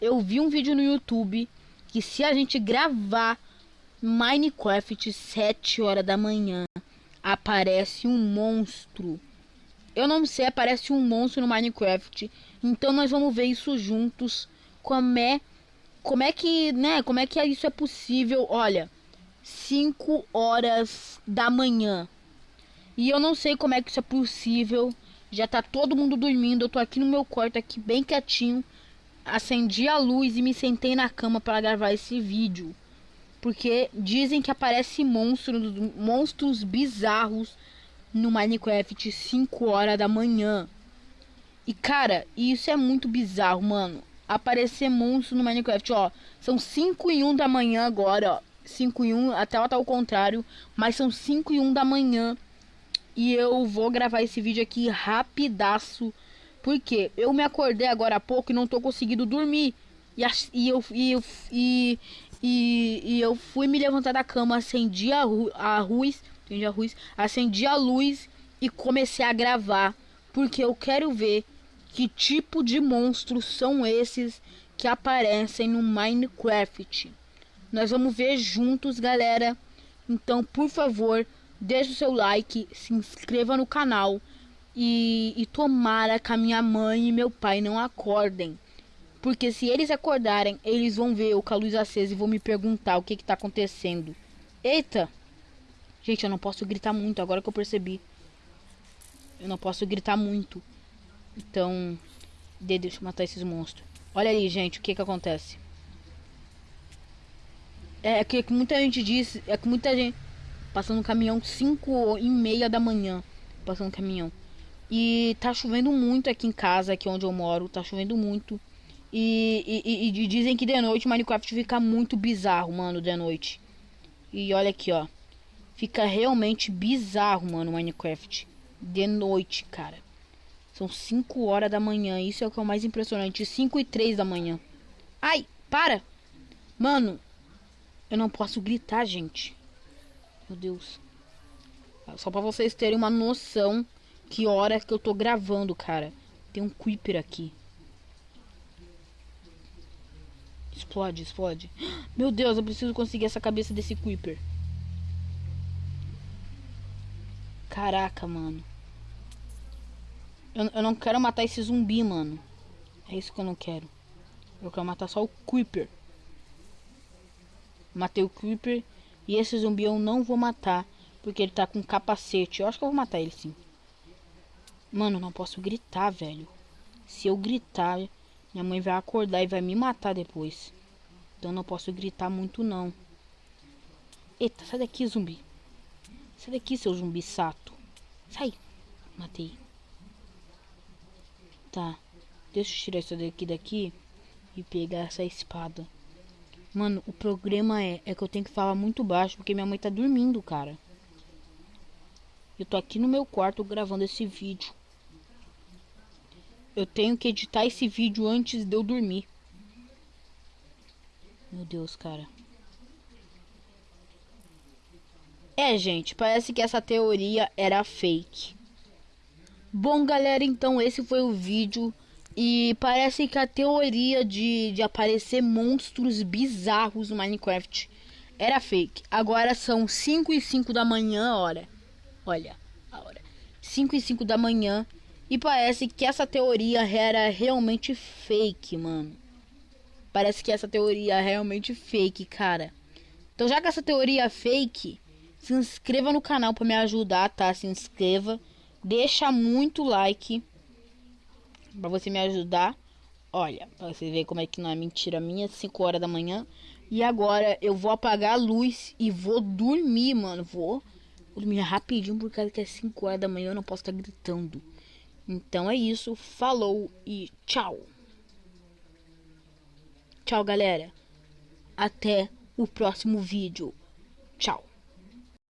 Eu vi um vídeo no YouTube que se a gente gravar Minecraft 7 horas da manhã, aparece um monstro. Eu não sei, aparece um monstro no Minecraft. Então nós vamos ver isso juntos. Como é como é que, né, como é que isso é possível? Olha, 5 horas da manhã. E eu não sei como é que isso é possível. Já tá todo mundo dormindo. Eu tô aqui no meu quarto aqui bem quietinho. Acendi a luz e me sentei na cama para gravar esse vídeo. Porque dizem que aparece monstros, monstros bizarros no Minecraft 5 horas da manhã. E cara, isso é muito bizarro, mano. Aparecer monstro no Minecraft, ó. São 5 e 1 da manhã agora, ó. 5 e 1, até tá ao contrário, mas são 5 e 1 da manhã. E eu vou gravar esse vídeo aqui rapidaço. Porque eu me acordei agora há pouco e não tô conseguindo dormir. E, e, eu, e, eu, e, e, e eu fui me levantar da cama, acendi a, a luz, acendi a luz, acendi a luz e comecei a gravar. Porque eu quero ver que tipo de monstros são esses que aparecem no Minecraft. Nós vamos ver juntos, galera. Então, por favor, deixe o seu like, se inscreva no canal e, e tomara que a minha mãe e meu pai não acordem. Porque se eles acordarem, eles vão ver eu com a luz acesa e vão me perguntar o que está acontecendo. Eita! Gente, eu não posso gritar muito, agora que eu percebi. Eu não posso gritar muito. Então, deixa eu matar esses monstros. Olha ali, gente, o que que acontece. É, é que, que muita gente diz, é que muita gente passando um caminhão 5 e meia da manhã, passando um caminhão. E tá chovendo muito aqui em casa, aqui onde eu moro, tá chovendo muito. E, e, e, dizem que de noite Minecraft fica muito bizarro, mano, de noite. E olha aqui, ó. Fica realmente bizarro, mano, Minecraft. De noite, cara. São 5 horas da manhã. Isso é o que é o mais impressionante. 5 e 3 da manhã. Ai, para! Mano, eu não posso gritar, gente. Meu Deus. Só pra vocês terem uma noção que hora que eu tô gravando, cara. Tem um Creeper aqui. Explode, explode. Meu Deus, eu preciso conseguir essa cabeça desse Creeper. Caraca, mano. Eu, eu não quero matar esse zumbi, mano. É isso que eu não quero. Eu quero matar só o Creeper. Matei o Creeper. E esse zumbi eu não vou matar. Porque ele tá com capacete. Eu acho que eu vou matar ele sim. Mano, não posso gritar, velho. Se eu gritar, minha mãe vai acordar e vai me matar depois. Então não posso gritar muito não. Eita, sai daqui, zumbi. Sai daqui, seu zumbi sato. Sai. Matei. Tá. Deixa eu tirar isso daqui daqui e pegar essa espada. Mano, o problema é, é que eu tenho que falar muito baixo porque minha mãe tá dormindo, cara. Eu tô aqui no meu quarto gravando esse vídeo. Eu tenho que editar esse vídeo antes de eu dormir. Meu Deus, cara. É, gente, parece que essa teoria era fake. Bom, galera, então esse foi o vídeo. E parece que a teoria de, de aparecer monstros bizarros no Minecraft era fake. Agora são 5 e 5 da manhã, hora. Olha, a hora. 5 e 5 da manhã. E parece que essa teoria era realmente fake, mano. Parece que essa teoria é realmente fake, cara. Então, já que essa teoria é fake, se inscreva no canal para me ajudar, tá? Se inscreva. Deixa muito like para você me ajudar. Olha, pra você ver como é que não é mentira minha, 5 horas da manhã. E agora eu vou apagar a luz e vou dormir, mano. Vou dormir rapidinho por causa que é 5 horas da manhã eu não posso estar tá gritando. Então é isso, falou e tchau. Tchau, galera. Até o próximo vídeo. Tchau.